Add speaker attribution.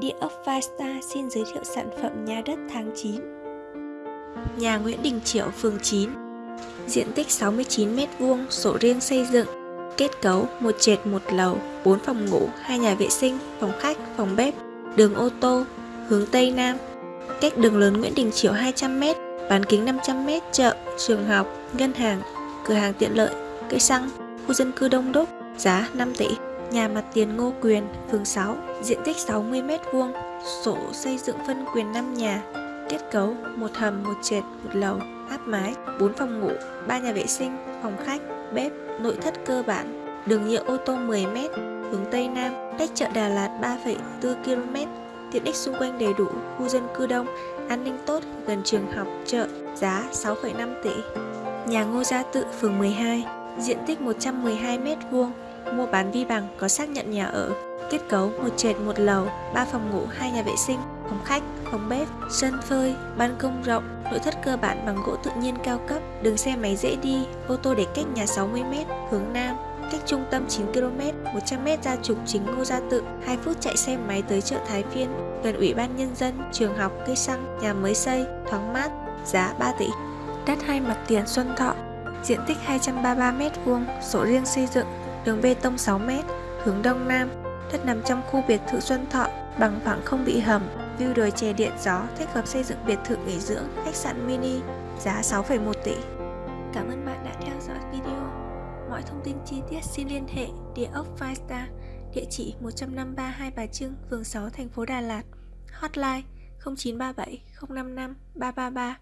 Speaker 1: Địa ốc Vista xin giới thiệu sản phẩm nhà đất tháng 9 Nhà Nguyễn Đình Chiểu, phường 9 Diện tích 69m2, sổ riêng xây dựng Kết cấu một trệt một lầu, 4 phòng ngủ, hai nhà vệ sinh, phòng khách, phòng bếp Đường ô tô, hướng Tây Nam. Cách đường lớn Nguyễn Đình Chiểu 200m, bán kính 500m, chợ, trường học, ngân hàng, cửa hàng tiện lợi, cây xăng, khu dân cư đông đúc, giá 5 tỷ. Nhà mặt tiền Ngô Quyền, phường 6, diện tích 60m2, sổ xây dựng phân quyền 5 nhà, kết cấu một hầm, một trệt, một lầu, áp mái, 4 phòng ngủ, 3 nhà vệ sinh, phòng khách, bếp, nội thất cơ bản, đường nhựa ô tô 10m, hướng Tây Nam, cách chợ Đà Lạt 3,4 km, tiện ích xung quanh đầy đủ, khu dân cư đông, an ninh tốt, gần trường học, chợ, giá 6,5 tỷ. Nhà Ngô Gia Tự, phường 12, diện tích 112m2, mua bán vi bằng có xác nhận nhà ở, kết cấu một trệt một lầu, 3 phòng ngủ, hai nhà vệ sinh, phòng khách, phòng bếp, sân phơi, ban công rộng, nội thất cơ bản bằng gỗ tự nhiên cao cấp, đường xe máy dễ đi, ô tô để cách nhà 60m, hướng Nam, cách trung tâm 9km, 100m ra trục chính Ngô Gia Tự, 2 phút chạy xe máy tới chợ Thái Phiên, gần Ủy ban Nhân dân, trường học, cây xăng, nhà mới xây, thoáng mát, giá 3 tỷ. Đất hai mặt tiền Xuân Thọ, diện tích 233m2, sổ riêng xây dựng, đường bê tông 6m, hướng đông nam, đất nằm trong khu biệt thự Xuân Thọ, bằng phẳng không bị hầm, view đồi chè điện gió, thích hợp xây dựng biệt thự nghỉ dưỡng, khách sạn mini, giá 6,1 tỷ. Cảm ơn bạn đã theo dõi video. Mọi thông tin chi tiết xin liên hệ địa ốc Five Star, địa chỉ 153 Hai Bà Trưng, phường 6, thành phố Đà Lạt, hotline 0937 055 333